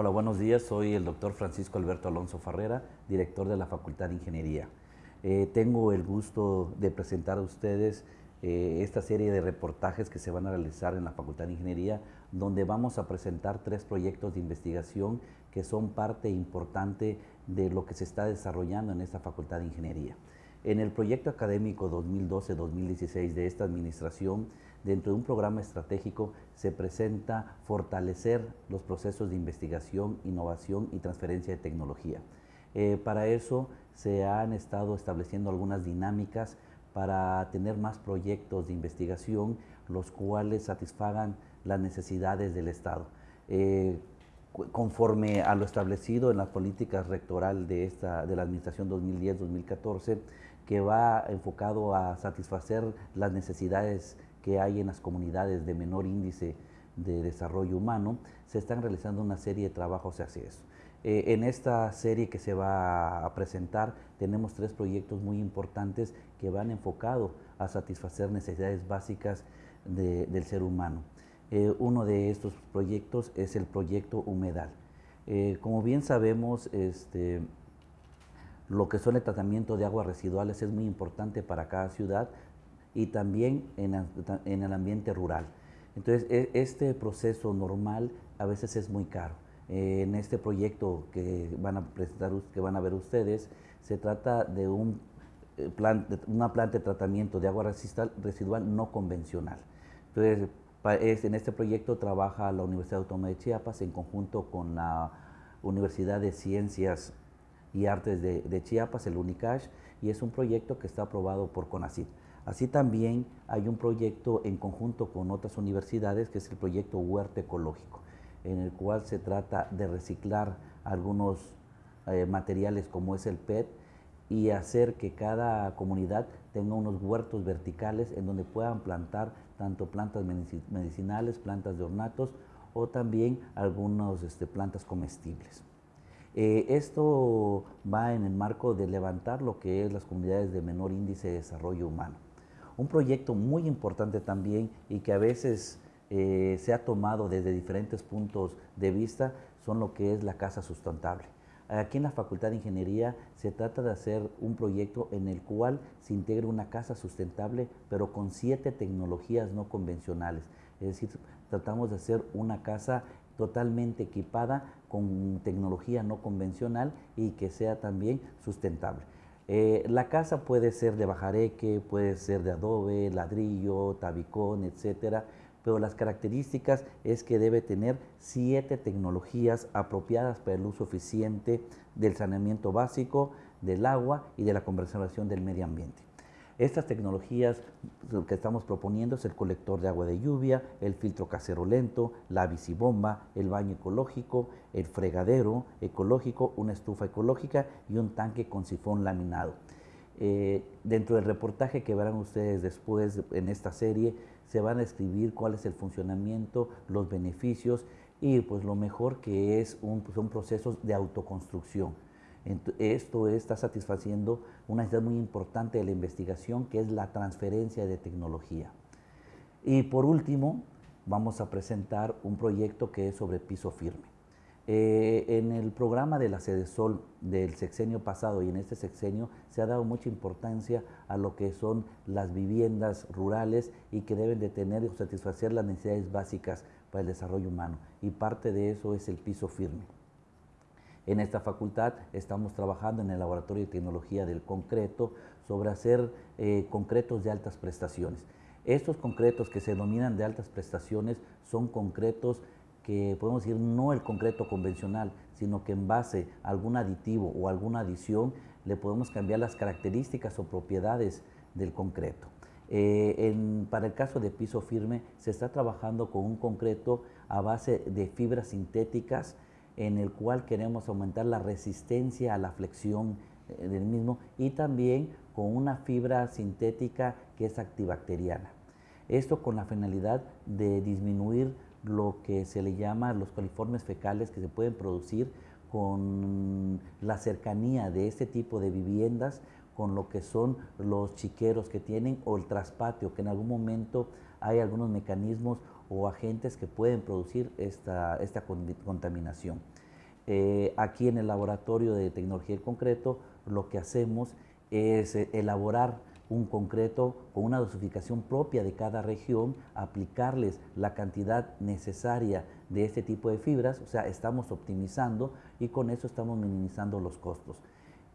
Hola, buenos días. Soy el doctor Francisco Alberto Alonso Farrera, director de la Facultad de Ingeniería. Eh, tengo el gusto de presentar a ustedes eh, esta serie de reportajes que se van a realizar en la Facultad de Ingeniería, donde vamos a presentar tres proyectos de investigación que son parte importante de lo que se está desarrollando en esta Facultad de Ingeniería. En el proyecto académico 2012-2016 de esta administración, dentro de un programa estratégico se presenta fortalecer los procesos de investigación, innovación y transferencia de tecnología. Eh, para eso se han estado estableciendo algunas dinámicas para tener más proyectos de investigación, los cuales satisfagan las necesidades del Estado. Eh, conforme a lo establecido en las políticas rectoral de, esta, de la Administración 2010-2014, que va enfocado a satisfacer las necesidades que hay en las comunidades de menor índice de desarrollo humano, se están realizando una serie de trabajos hacia eso. Eh, en esta serie que se va a presentar tenemos tres proyectos muy importantes que van enfocados a satisfacer necesidades básicas del ser humano. Eh, uno de estos proyectos es el proyecto Humedal. Eh, como bien sabemos, este, lo que son el tratamiento de aguas residuales es muy importante para cada ciudad y también en, en el ambiente rural. Entonces, e, este proceso normal a veces es muy caro. Eh, en este proyecto que van a presentar, que van a ver ustedes, se trata de un eh, plan, una planta de tratamiento de agua residual no convencional. Entonces, en este proyecto trabaja la Universidad Autónoma de Chiapas en conjunto con la Universidad de Ciencias y Artes de, de Chiapas, el UNICASH, y es un proyecto que está aprobado por CONACYT. Así también hay un proyecto en conjunto con otras universidades que es el proyecto Huerto Ecológico en el cual se trata de reciclar algunos eh, materiales como es el PET y hacer que cada comunidad tenga unos huertos verticales en donde puedan plantar tanto plantas medicinales, plantas de ornatos o también algunas este, plantas comestibles. Eh, esto va en el marco de levantar lo que es las comunidades de menor índice de desarrollo humano. Un proyecto muy importante también y que a veces eh, se ha tomado desde diferentes puntos de vista son lo que es la casa sustentable. Aquí en la Facultad de Ingeniería se trata de hacer un proyecto en el cual se integre una casa sustentable, pero con siete tecnologías no convencionales. Es decir, tratamos de hacer una casa totalmente equipada con tecnología no convencional y que sea también sustentable. Eh, la casa puede ser de bajareque, puede ser de adobe, ladrillo, tabicón, etcétera, pero las características es que debe tener siete tecnologías apropiadas para el uso eficiente del saneamiento básico, del agua y de la conservación del medio ambiente. Estas tecnologías que estamos proponiendo es el colector de agua de lluvia, el filtro casero lento, la bicibomba, el baño ecológico, el fregadero ecológico, una estufa ecológica y un tanque con sifón laminado. Eh, dentro del reportaje que verán ustedes después en esta serie, se van a escribir cuál es el funcionamiento, los beneficios y pues lo mejor que es un, son procesos de autoconstrucción. Esto está satisfaciendo una necesidad muy importante de la investigación que es la transferencia de tecnología. Y por último, vamos a presentar un proyecto que es sobre piso firme. Eh, en el programa de la Sede Sol del sexenio pasado y en este sexenio se ha dado mucha importancia a lo que son las viviendas rurales y que deben de tener y satisfacer las necesidades básicas para el desarrollo humano y parte de eso es el piso firme. En esta facultad estamos trabajando en el Laboratorio de Tecnología del Concreto sobre hacer eh, concretos de altas prestaciones. Estos concretos que se denominan de altas prestaciones son concretos que podemos decir no el concreto convencional, sino que en base a algún aditivo o alguna adición le podemos cambiar las características o propiedades del concreto. Eh, para el caso de piso firme se está trabajando con un concreto a base de fibras sintéticas en el cual queremos aumentar la resistencia a la flexión eh, del mismo y también con una fibra sintética que es antibacteriana. Esto con la finalidad de disminuir lo que se le llama los coliformes fecales que se pueden producir con la cercanía de este tipo de viviendas con lo que son los chiqueros que tienen o el traspatio, que en algún momento hay algunos mecanismos o agentes que pueden producir esta, esta contaminación. Eh, aquí en el laboratorio de tecnología del concreto lo que hacemos es eh, elaborar un concreto con una dosificación propia de cada región, aplicarles la cantidad necesaria de este tipo de fibras, o sea, estamos optimizando y con eso estamos minimizando los costos.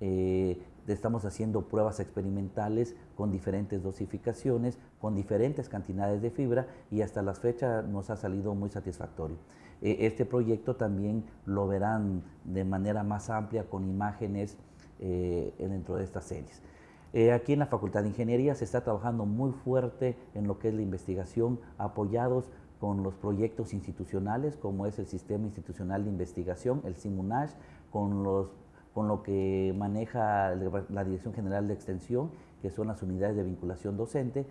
Eh, estamos haciendo pruebas experimentales con diferentes dosificaciones, con diferentes cantidades de fibra y hasta la fecha nos ha salido muy satisfactorio. Eh, este proyecto también lo verán de manera más amplia con imágenes eh, dentro de estas series. aquí en la Facultad de Ingeniería se está trabajando muy fuerte en lo que es la investigación, apoyados con los proyectos institucionales, como es el Sistema Institucional de Investigación, el SIMUNASH, con los con lo que maneja la Dirección General de Extensión, que son las unidades de vinculación docente,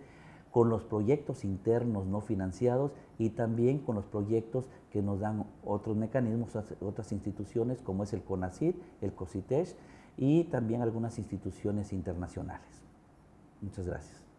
con los proyectos internos no financiados y también con los proyectos que nos dan otros mecanismos, otras instituciones como es el CONACYT, el COSITESH y también algunas instituciones internacionales. Muchas gracias.